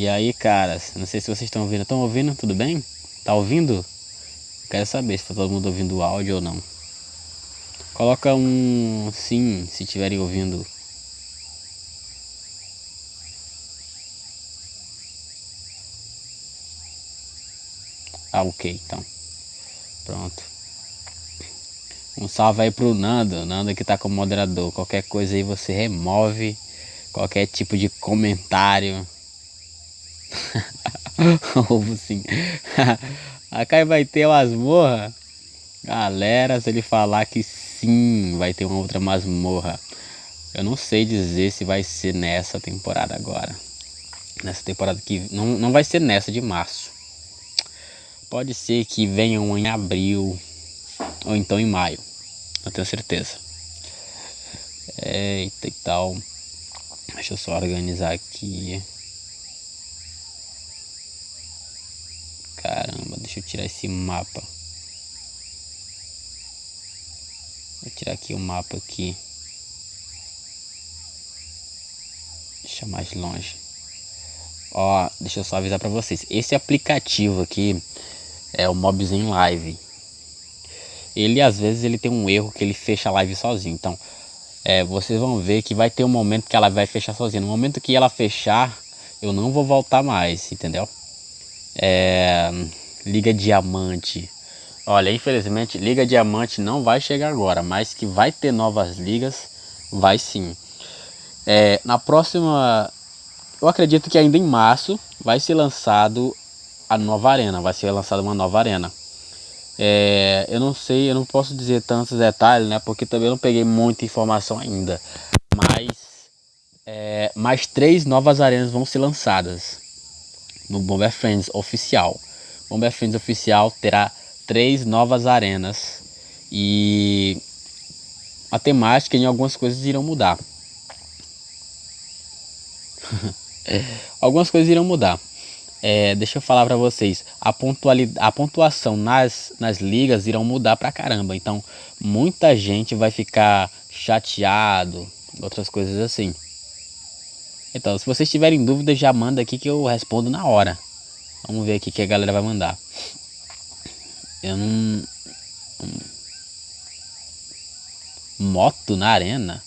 E aí, caras, não sei se vocês estão ouvindo. Estão ouvindo? Tudo bem? Tá ouvindo? Quero saber se tá todo mundo ouvindo o áudio ou não. Coloca um sim se estiverem ouvindo. Ah, ok, então. Pronto. Um salve aí pro Nando, Nando que tá como moderador. Qualquer coisa aí você remove qualquer tipo de comentário. Ovo sim. A Kai vai ter masmorra. Galera, se ele falar que sim, vai ter uma outra masmorra. Eu não sei dizer se vai ser nessa temporada agora. Nessa temporada que. Não, não vai ser nessa de março. Pode ser que venha um em abril. Ou então em maio. Não tenho certeza. Eita e tal. Deixa eu só organizar aqui. Caramba, eu tirar esse mapa. Vou tirar aqui o mapa aqui. Deixa mais longe. Ó, deixa eu só avisar para vocês. Esse aplicativo aqui é o Mobzen Live. Ele às vezes ele tem um erro que ele fecha a live sozinho. Então, é, vocês vão ver que vai ter um momento que ela vai fechar sozinha. No momento que ela fechar, eu não vou voltar mais, entendeu? É, Liga Diamante. Olha, infelizmente, Liga Diamante não vai chegar agora, mas que vai ter novas ligas, vai sim. É, na próxima, eu acredito que ainda em março vai ser lançado a nova arena, vai ser lançada uma nova arena. É, eu não sei, eu não posso dizer tantos detalhes, né? Porque também não peguei muita informação ainda. Mas é, mais três novas arenas vão ser lançadas no Bomber Friends oficial. Bomber Friends oficial terá três novas arenas e a temática em algumas coisas irão mudar. algumas coisas irão mudar. É, deixa eu falar para vocês, a, a pontuação nas, nas ligas irão mudar pra caramba. Então, muita gente vai ficar chateado, outras coisas assim. Então, se vocês tiverem dúvidas, já manda aqui que eu respondo na hora. Vamos ver aqui que a galera vai mandar. Eu não. Moto na arena?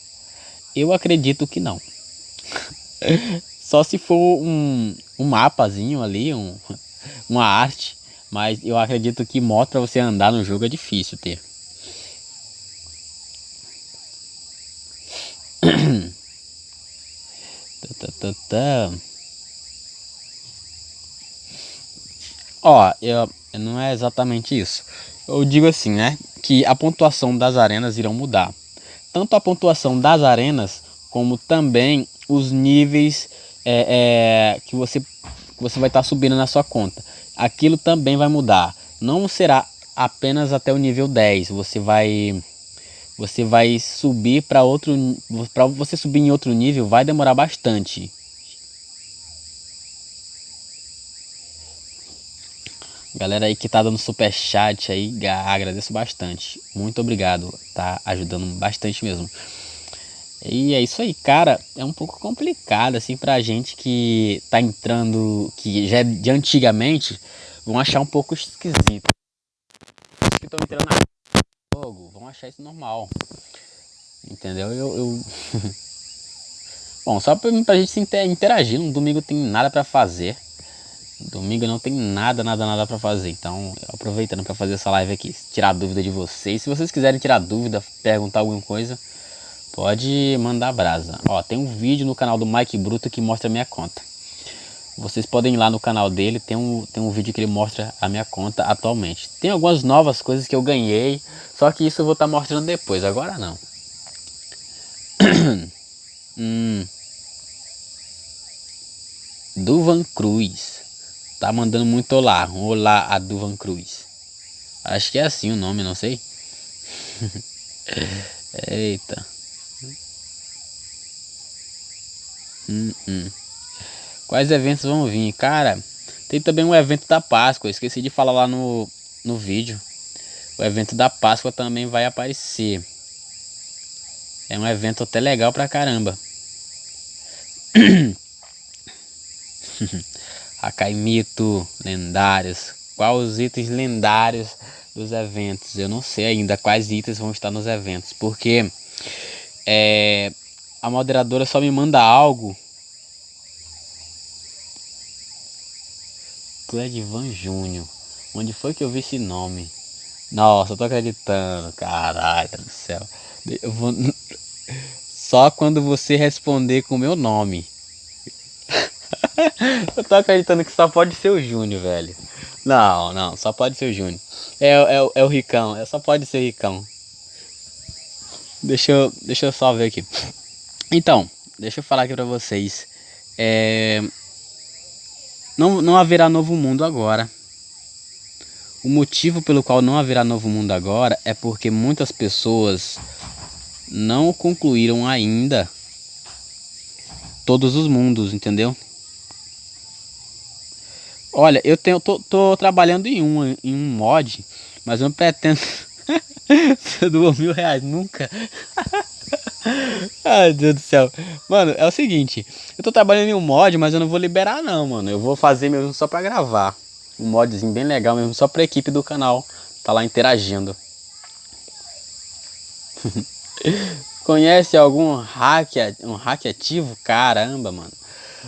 Eu acredito que não. Só se for um, um mapazinho ali, um, uma arte. Mas eu acredito que moto para você andar no jogo é difícil ter. tá, tá, tá, Ó, eu, não é exatamente isso. Eu digo assim, né? Que a pontuação das arenas irão mudar. Tanto a pontuação das arenas, como também os níveis é, é, que você, que você vai estar tá subindo na sua conta. Aquilo também vai mudar. Não será apenas até o nível 10. Você vai você vai subir para outro para você subir em outro nível vai demorar bastante Galera aí que tá dando super chat aí, agradeço bastante. Muito obrigado, tá ajudando bastante mesmo. E é isso aí, cara. É um pouco complicado assim pra gente que tá entrando, que já é de antigamente, vão achar um pouco esquisito. Que estão entrando no jogo vão achar isso normal. Entendeu? Eu. eu... Bom, só pra, pra gente interagir. Um domingo tem nada para fazer. Domingo não tem nada, nada, nada para fazer. Então, aproveitando para fazer essa live aqui, tirar dúvida de vocês. Se vocês quiserem tirar dúvida, perguntar alguma coisa, pode mandar brasa. Ó, tem um vídeo no canal do Mike Bruto que mostra a minha conta. Vocês podem ir lá no canal dele, tem um, tem um vídeo que ele mostra a minha conta atualmente. Tem algumas novas coisas que eu ganhei, só que isso eu vou estar tá mostrando depois, agora não. hum. Duvan Cruz. Tá mandando muito olá. Olá a Duvan Cruz. Acho que é assim o nome, não sei. Eita. Hum, hum. Quais eventos vão vir? Cara, tem também um evento da Páscoa. Esqueci de falar lá no, no vídeo. O evento da Páscoa também vai aparecer. É um evento até legal pra caramba. Hakai mito, lendários. Quais os itens lendários dos eventos? Eu não sei ainda quais itens vão estar nos eventos, porque é, a moderadora só me manda algo. Cledivan Júnior. Onde foi que eu vi esse nome? Nossa, eu tô acreditando. Caralho do céu. Vou... Só quando você responder com o meu nome. eu tô acreditando que só pode ser o Júnior, velho. Não, não, só pode ser o Júnior. É, é, é o Ricão, é, só pode ser Ricão. Deixa eu, deixa eu só ver aqui. Então, deixa eu falar aqui pra vocês. É... Não, não haverá novo mundo agora. O motivo pelo qual não haverá novo mundo agora é porque muitas pessoas não concluíram ainda todos os mundos, entendeu? Olha, eu tenho, tô, tô trabalhando em um, em um mod, mas eu não pretendo ser doou mil reais, nunca. Ai, Deus do céu. Mano, é o seguinte, eu tô trabalhando em um mod, mas eu não vou liberar não, mano. Eu vou fazer mesmo só pra gravar um modzinho bem legal mesmo, só pra equipe do canal tá lá interagindo. Conhece algum hack, um hack ativo? Caramba, mano.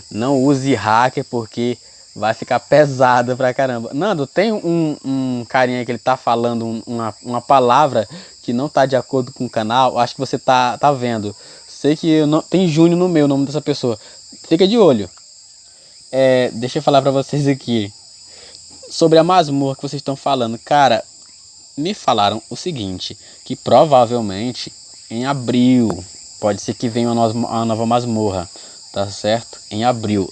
Não use hacker porque vai ficar pesado pra caramba. Nando, tem um, um carinha que ele tá falando uma, uma palavra que não tá de acordo com o canal. Acho que você tá, tá vendo. Sei que não, tem Júnior no meu, nome dessa pessoa. Fica de olho. É, deixa eu falar pra vocês aqui sobre a masmorra que vocês estão falando, cara, me falaram o seguinte, que provavelmente em abril, pode ser que venha uma nova, uma nova masmorra, tá certo? Em abril.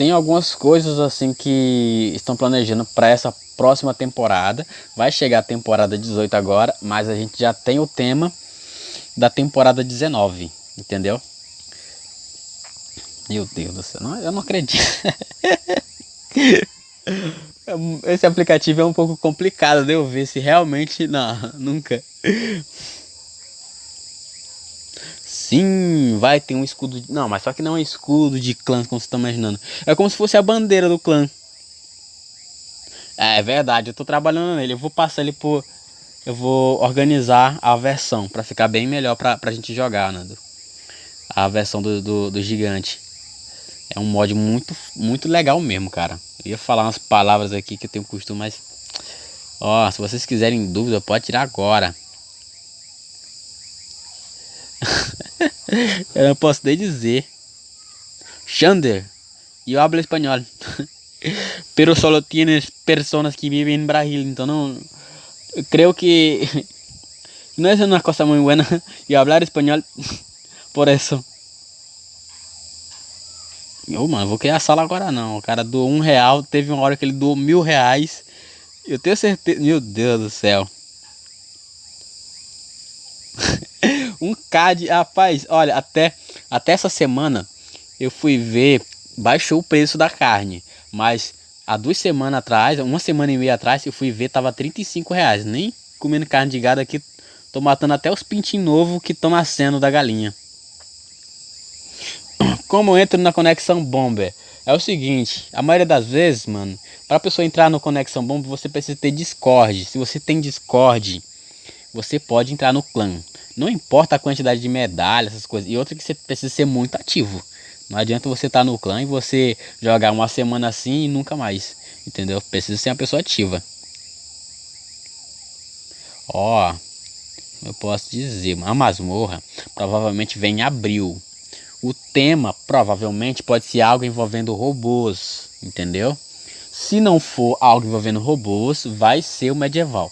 Tem algumas coisas assim que estão planejando para essa próxima temporada. Vai chegar a temporada 18 agora, mas a gente já tem o tema da temporada 19, entendeu? Meu Deus do céu, não, eu não acredito. Esse aplicativo é um pouco complicado de eu ver se realmente. Não, nunca. Sim, vai ter um escudo. De... Não, mas só que não é escudo de clã, como você está imaginando. É como se fosse a bandeira do clã. É, é verdade, eu tô trabalhando nele. Eu vou passar ele por. Eu vou organizar a versão para ficar bem melhor pra, pra gente jogar, Nando. A versão do, do, do gigante. É um mod muito, muito legal mesmo, cara. Eu ia falar umas palavras aqui que eu tenho costume, mas... Ó, se vocês quiserem dúvida, pode tirar agora. eu não posso nem dizer. Xander, eu hablo espanhol. Pero solo tienes personas que viven en Brasil, então não... Creo que... No es una cosa muy buena y hablar español por eso. Ô, mano, vou criar sala agora não. O cara doou um real, teve uma hora que ele doou mil reais. Eu tenho certeza. Meu Deus do céu. Um CAD, rapaz, olha, até, até essa semana eu fui ver, baixou o preço da carne. Mas há duas semanas atrás, uma semana e meia atrás, eu fui ver, tava 35 reais. Nem comendo carne de gado aqui, tô matando até os pintinhos novos que estão nascendo da galinha. Como eu entro na conexão Bomber? É o seguinte, a maioria das vezes, mano, para a pessoa entrar no conexão Bomber, você precisa ter Discord. Se você tem Discord, você pode entrar no clã. Não importa a quantidade de medalhas, essas coisas. E outra que você precisa ser muito ativo. Não adianta você estar tá no clã e você jogar uma semana assim e nunca mais. Entendeu? Precisa ser uma pessoa ativa. Ó, eu posso dizer, a masmorra provavelmente vem em abril. O tema provavelmente pode ser algo envolvendo robôs, entendeu? Se não for algo envolvendo robôs, vai ser o medieval.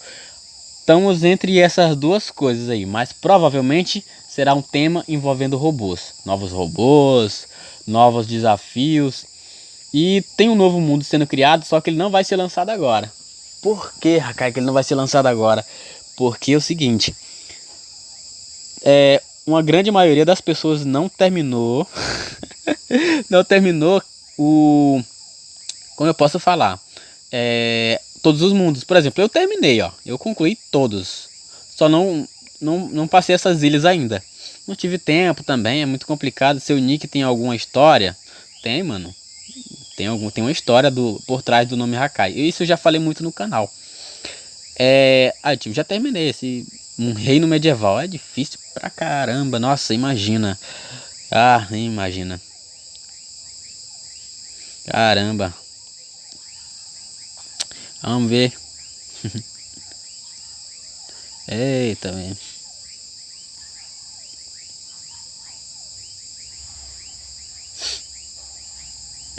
Estamos entre essas duas coisas aí, mas provavelmente será um tema envolvendo robôs. Novos robôs, novos desafios. E tem um novo mundo sendo criado, só que ele não vai ser lançado agora. Por que, Rakai, que ele não vai ser lançado agora? Porque é o seguinte. É, uma grande maioria das pessoas não terminou não terminou o como eu posso falar é, todos os mundos por exemplo eu terminei ó eu concluí todos só não não, não passei essas ilhas ainda não tive tempo também é muito complicado seu nick tem alguma história tem mano Tem, algum, tem uma história do, por trás do nome Hakai. Isso eu já falei muito no canal. É, ah, tipo, já terminei esse um reino medieval. É difícil pra caramba. Nossa, imagina. Ah, nem imagina. Caramba. Vamos ver. Eita, velho.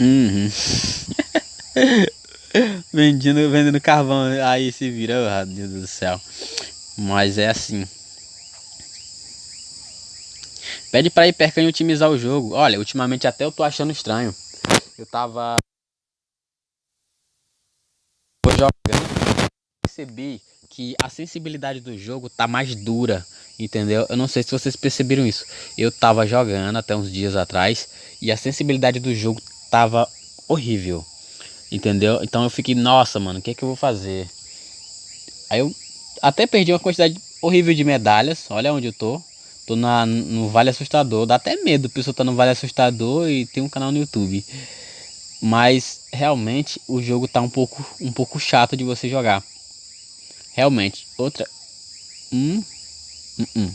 Uhum. vendendo, vendendo carvão. Aí se vira, oh, Deus do céu. Mas é assim. Pede pra Hipercan otimizar o jogo. Olha, ultimamente até eu tô achando estranho. Eu tava jogando, percebi que a sensibilidade do jogo tá mais dura, entendeu? Eu não sei se vocês perceberam isso. Eu tava jogando até uns dias atrás e a sensibilidade do jogo tava horrível, entendeu? Então eu fiquei, nossa, mano, o que é que eu vou fazer? Aí eu até perdi uma quantidade horrível de medalhas, olha onde eu tô. Tô na, no Vale Assustador, dá até medo, a pessoa tá no Vale Assustador e tem um canal no YouTube. Mas realmente o jogo tá um pouco, um pouco chato de você jogar. Realmente. Outra. Hum. Hum. hum.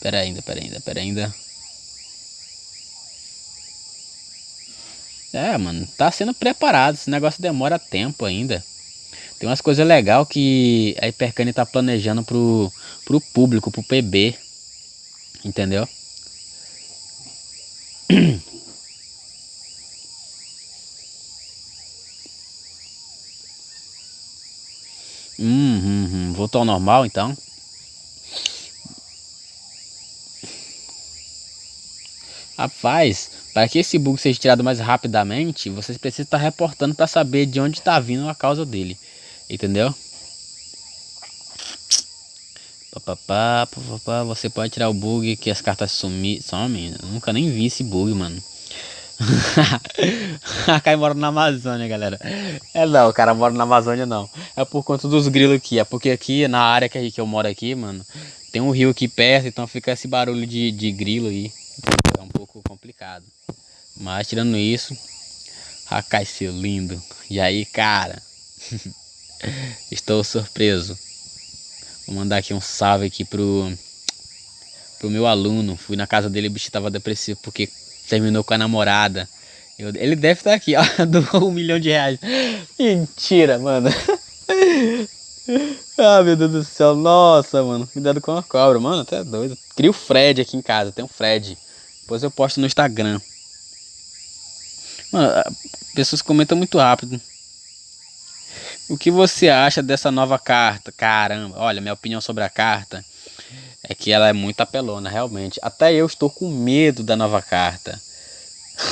Pera ainda, pera ainda, pera ainda. É, mano, tá sendo preparado. Esse negócio demora tempo ainda. Tem umas coisas legais que a Hypercane tá planejando pro, pro público, pro PB. Entendeu? Hum, hum, hum. Voltou ao normal então? Rapaz, para que esse bug seja tirado mais rapidamente, vocês precisam estar reportando para saber de onde está vindo a causa dele. Entendeu? Você pode tirar o bug que as cartas sumir, somem. Eu nunca nem vi esse bug, mano. a Kai mora na Amazônia, galera. É não, o cara mora na Amazônia não. É por conta dos grilos aqui. É porque aqui, na área que, que eu moro aqui, mano, tem um rio aqui perto, então fica esse barulho de, de grilo aí. É um pouco complicado. Mas tirando isso, Hakai seu lindo. E aí, cara? Estou surpreso. Vou mandar aqui um salve aqui pro pro meu aluno. Fui na casa dele, o bicho tava depressivo porque terminou com a namorada. Eu, ele deve estar aqui, ó, do um milhão de reais. Mentira, mano. ah, meu Deus do céu. Nossa, mano. Cuidado com a cobra, mano. Até doido. Cria o Fred aqui em casa. Tem um Fred. Depois eu posto no Instagram. Mano, pessoas comentam muito rápido. O que você acha dessa nova carta? Caramba, olha, minha opinião sobre a carta é que ela é muito apelona, realmente. Até eu estou com medo da nova carta.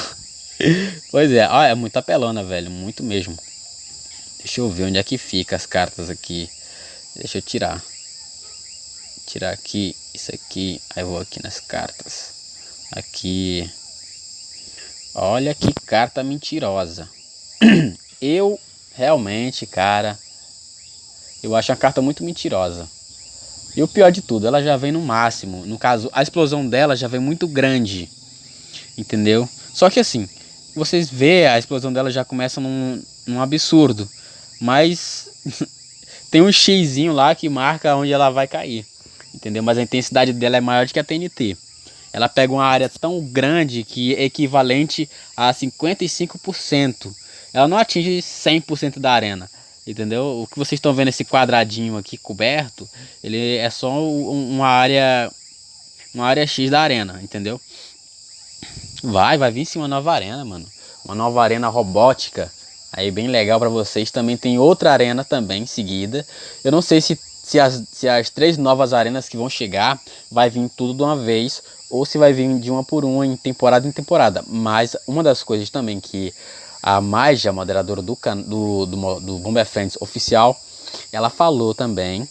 pois é, ó, é muito apelona, velho, muito mesmo. Deixa eu ver onde é que fica as cartas aqui. Deixa eu tirar. Tirar aqui, isso aqui, aí vou aqui nas cartas. Aqui. Olha que carta mentirosa. Eu realmente, cara, eu acho a carta muito mentirosa. E o pior de tudo, ela já vem no máximo. No caso, a explosão dela já vem muito grande. Entendeu? Só que assim, vocês vê a explosão dela já começa num, num absurdo. Mas tem um xizinho lá que marca onde ela vai cair. Entendeu? Mas a intensidade dela é maior do que a TNT. Ela pega uma área tão grande que é equivalente a 55%. Ela não atinge 100% da arena. Entendeu? O que vocês estão vendo esse quadradinho aqui coberto, ele é só uma área uma área X da arena, entendeu? Vai, vai vir sim uma nova arena, mano. Uma nova arena robótica. Aí bem legal para vocês. Também tem outra arena também em seguida. Eu não sei se, se, as, se as três novas arenas que vão chegar vai vir tudo de uma vez ou se vai vir de uma por uma em temporada em temporada. Mas uma das coisas também que a Maja, moderadora do, do, do, do Bomba Friends oficial, ela falou também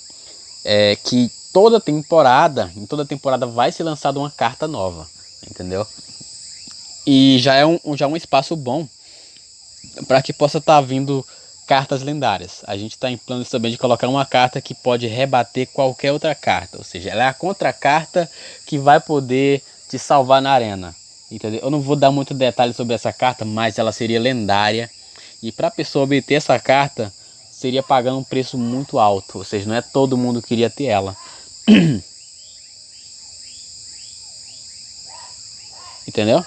é, que toda temporada, em toda temporada vai ser lançada uma carta nova, entendeu? E já é um, já é um espaço bom para que possa estar tá vindo cartas lendárias. A gente está em planos também de colocar uma carta que pode rebater qualquer outra carta, ou seja, ela é a contra carta que vai poder te salvar na arena Entendeu? Eu não vou dar muito detalhe sobre essa carta, mas ela seria lendária. E para a pessoa obter essa carta, seria pagando um preço muito alto. Ou seja, não é todo mundo que queria ter ela. Entendeu?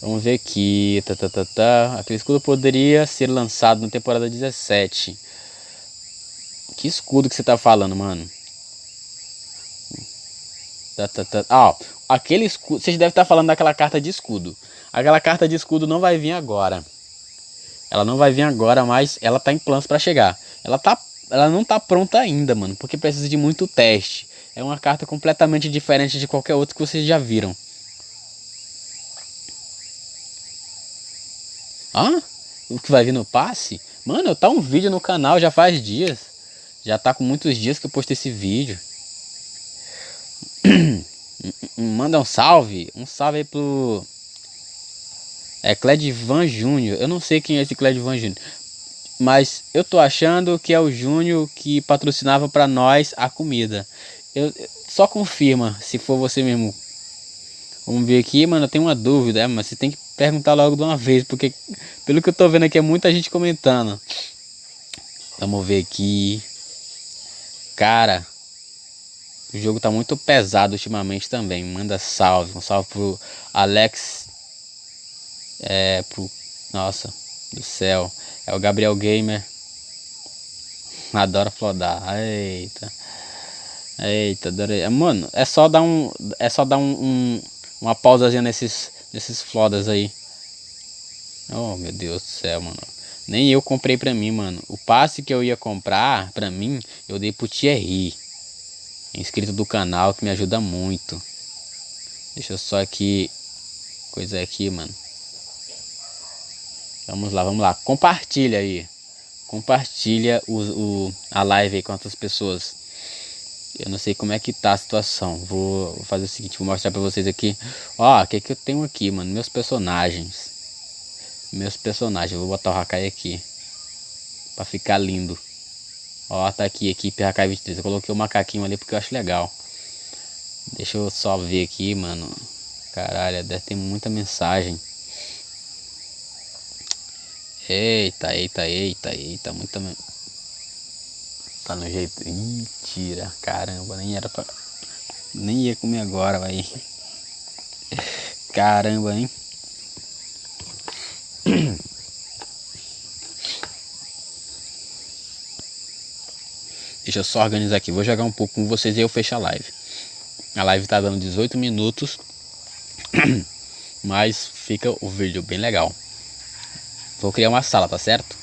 Vamos ver aqui. Tá, tá, tá, tá. Aquele escudo poderia ser lançado na temporada 17. Que escudo que você tá falando, mano? Tá, tá, tá. Ah, aquele escudo. Vocês devem estar falando daquela carta de escudo. Aquela carta de escudo não vai vir agora. Ela não vai vir agora, mas ela tá em planos para chegar. Ela tá ela não tá pronta ainda, mano, porque precisa de muito teste. É uma carta completamente diferente de qualquer outra que vocês já viram. Ah, o que vai vir no passe? Mano, tá um vídeo no canal já faz dias. Já tá com muitos dias que eu postei esse vídeo. Manda um salve. Um salve aí pro. É Cledivan Júnior. Eu não sei quem é esse Cledivan Júnior. Mas eu tô achando que é o Júnior que patrocinava para nós a comida. Eu, só confirma se for você mesmo. Vamos ver aqui, mano. Eu tenho uma dúvida, é, mas você tem que perguntar logo de uma vez, porque pelo que eu tô vendo aqui é muita gente comentando. Vamos ver aqui. Cara, o jogo tá muito pesado ultimamente também. Manda salve. Um salve pro Alex. É, pro. Nossa, do céu. É o Gabriel Gamer. Adora flodar. Eita. Eita, adorei. Mano, é só dar um. É só dar um, um uma pausazinha nesses, nesses flodas aí. Oh meu Deus do céu, mano. Nem eu comprei pra mim, mano. O passe que eu ia comprar pra mim, eu dei pro Thierry inscrito do canal que me ajuda muito. Deixa eu só aqui. Coisa aqui, mano. Vamos lá, vamos lá. Compartilha aí. Compartilha o, o, a live aí com outras pessoas. Eu não sei como é que tá a situação. Vou, vou fazer o seguinte, vou mostrar pra vocês aqui. Ó, o que que eu tenho aqui, mano? Meus personagens. Meus personagens. Vou botar o Hakai aqui. Pra ficar lindo. Ó, tá aqui, equipe AK-23. Eu coloquei o macaquinho ali porque eu acho legal. Deixa eu só ver aqui, mano. Caralho, deve ter muita mensagem. Eita, eita, eita, eita, muita Tá no jeito. Ih, tira. Caramba, nem era pra. Nem ia comer agora, vai. Caramba, hein? Deixa eu só organizar aqui. Vou jogar um pouco com vocês e eu fecho a live. A live tá dando 18 minutos. Mas fica o vídeo bem legal. Vou criar uma sala, tá certo?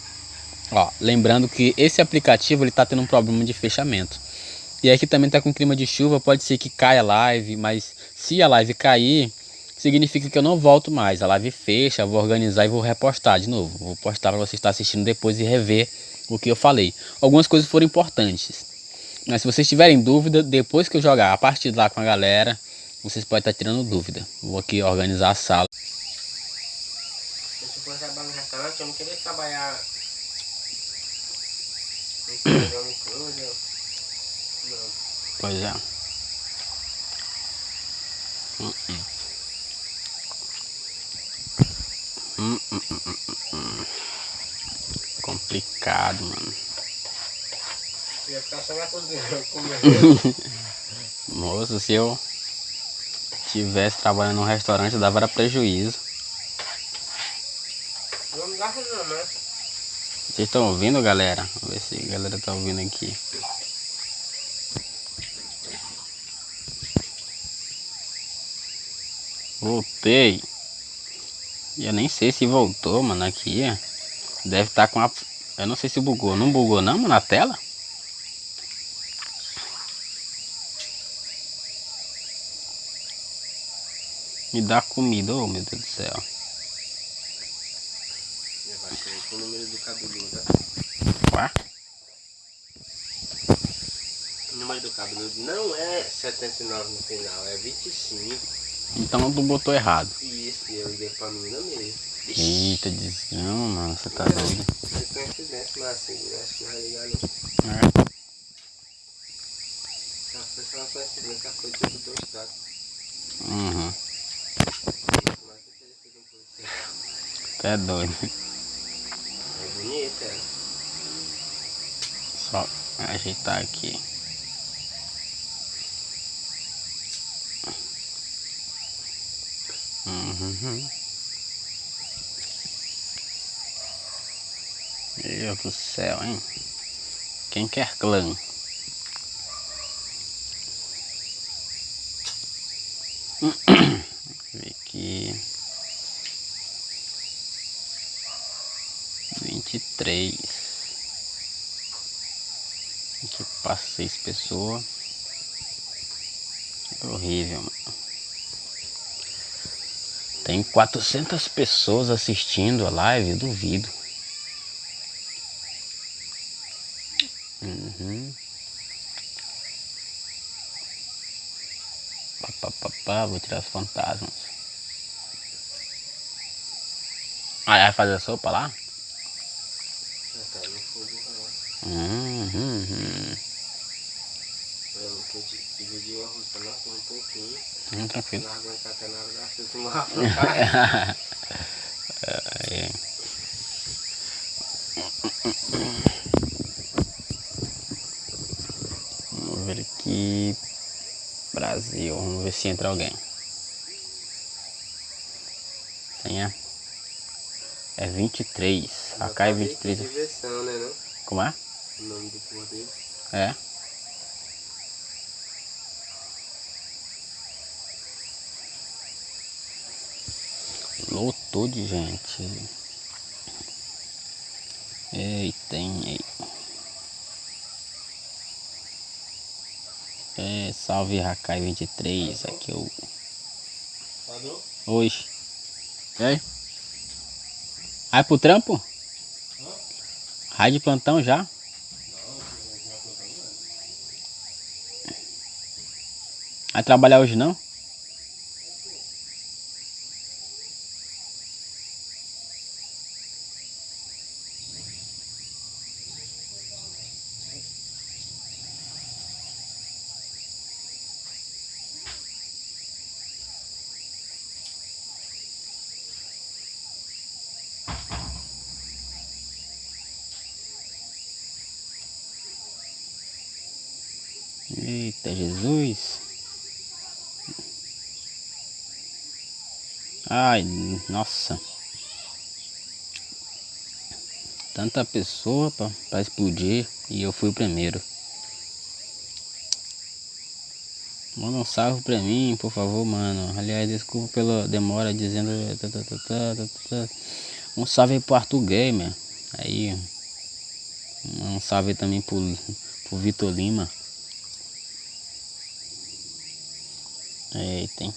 Ó, lembrando que esse aplicativo ele tá tendo um problema de fechamento. E aqui também tá com clima de chuva, pode ser que caia a live, mas se a live cair, significa que eu não volto mais. A live fecha, vou organizar e vou repostar de novo. Vou postar para você estar assistindo depois e rever o que eu falei. Algumas coisas foram importantes. Mas se vocês tiverem dúvida, depois que eu jogar a partir lá com a galera, vocês podem estar tirando dúvida. Vou aqui organizar a sala. Se for trabalhar no restaurante, eu não queria trabalhar. Pois é. Hum, hum. Hum, hum, hum, hum, hum complicado, mano. Ia ficar só na cozinha comendo. Moço, se eu tivesse trabalhando num restaurante, dava prejuízo. Não dá não, né? Vocês estão ouvindo, galera? Vamos ver se a galera tá ouvindo aqui. Voltei. Eu nem sei se voltou, mano, aqui. Deve estar tá com a... Eu não sei se bugou. Não bugou não, na tela? Me dá comida, oh meu Deus do céu. o número do cabeludo. Ué? O número do cabeludo não é 79 no final, é 25. Então tu botou errado. Isso, eu liguei pra menina mesmo. Eita, desgrama, mano, você tá doido. Você tem acidente, mas assim, acho que não vai ligar não. É. Já foi só uma coincidência, a coisa do teu estado. Uhum. Mas você É doido. É bonita ela. Só ajeitar aqui. Uhum. Deus do céu, hein? Quem quer clã? Ver aqui. Vinte e três. Aqui passa seis pessoas. É horrível, mano. Tem 400 pessoas assistindo a live, duvido. Uhum. Pá, pá, pá, vou tirar os fantasmas. Ah, vai fazer a sopa lá? Já tá no fogo lá. Uhum. uhum. Eu que dividi o arroz pra nós comer um pouquinho. Hum, tranquilo. Não aguentar até na hora da afogada. É. Vamos ver aqui. Brasil. Vamos ver se entra alguém. Tem é? É 23. AK é 23. Diversão, né não? Como é? O nome do povo dele. É. Lotou de gente. Eita, hein, ei. É, salve Rakai 23, aqui é o. Falou? Hoje. E aí? Vai pro trampo? Raio de plantão já? Vai trabalhar hoje não? Eita Jesus. Ai, nossa. Tanta pessoa para explodir e eu fui o primeiro. Manda um salve pra mim, por favor, mano. Aliás, desculpa pela demora dizendo. Um salve pro Arthur Gamer. Aí. Um salve também pro, pro Vitor Lima. Eita, hein?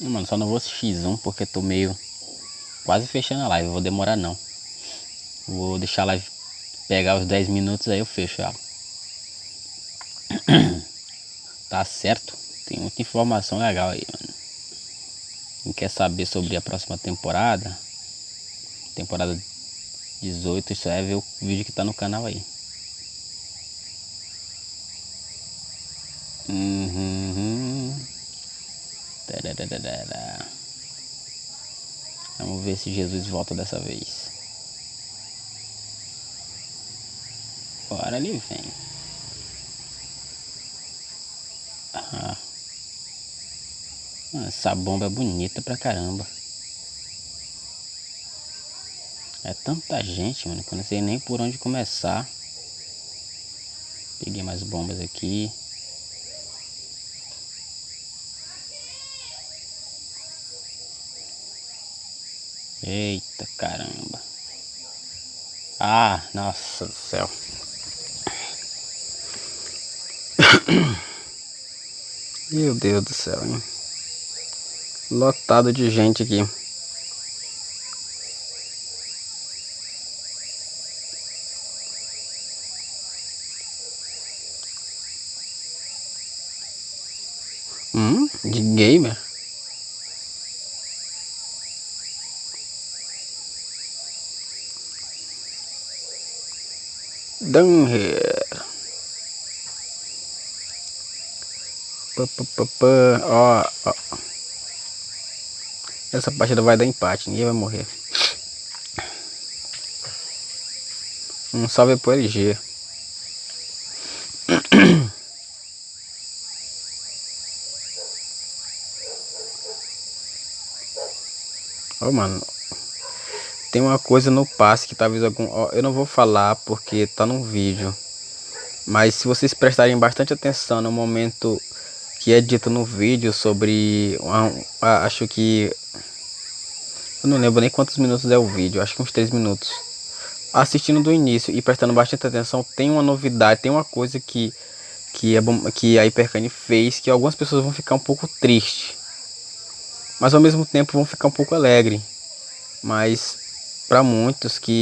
Mano, só não vou assistir X1 porque tô meio quase fechando a live. Vou demorar não. Vou deixar a live pegar os 10 minutos aí eu fecho ela. Tá certo? Tem muita informação legal aí, mano. Quem quer saber sobre a próxima temporada? Temporada 18, isso é ver o vídeo que tá no canal aí. Uhum. Tarararara. Vamos ver se Jesus volta dessa vez. Bora ele vem. Ah. Essa bomba é bonita pra caramba. É tanta gente, mano, que eu não sei nem por onde começar. Peguei mais bombas aqui. Eita caramba. Ah, nossa do céu. Meu Deus do céu, hein? Lotado de gente aqui. Hum, de gamer? Pá, pá. Ó, ó. Essa partida vai dar empate, ninguém vai morrer. Um salve pro LG. Oh, mano, tem uma coisa no passe que talvez algum. eu não vou falar porque tá no vídeo. Mas se vocês prestarem bastante atenção no momento que é dito no vídeo sobre. Acho que. Eu não lembro nem quantos minutos é o vídeo, acho que uns 3 minutos. Assistindo do início e prestando bastante atenção, tem uma novidade, tem uma coisa que, que, é bom, que a Hypercane fez que algumas pessoas vão ficar um pouco tristes mas ao mesmo tempo vão ficar um pouco alegre. Mas para muitos que